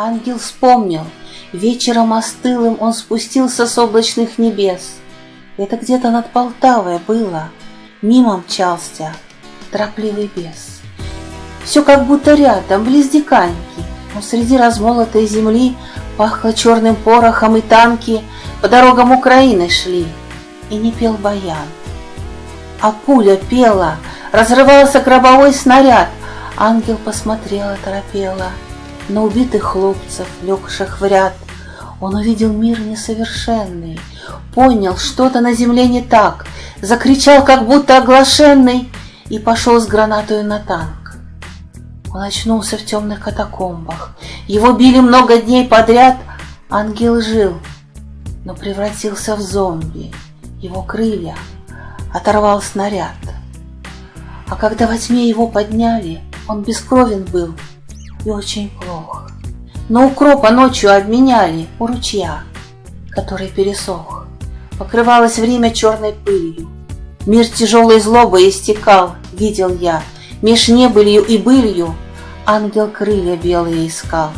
Ангел вспомнил, вечером остылым он спустился с облачных небес. Это где-то над Полтавой было, мимо мчался торопливый бес. Все как будто рядом, близ диканьки, но среди размолотой земли пахло черным порохом и танки. По дорогам Украины шли, и не пел баян. А пуля пела, разрывался гробовой снаряд, ангел посмотрела, торопела на убитых хлопцев, легших в ряд. Он увидел мир несовершенный, понял, что-то на земле не так, закричал, как будто оглашенный, и пошел с гранатою на танк. Он очнулся в темных катакомбах. Его били много дней подряд. Ангел жил, но превратился в зомби. Его крылья оторвал снаряд. А когда во тьме его подняли, он бескровен был и очень плох. Но укропа ночью обменяли у ручья, который пересох. Покрывалось время черной пылью. Мир тяжелой злобой истекал, видел я, Меж небылью и былью ангел крылья белые искал.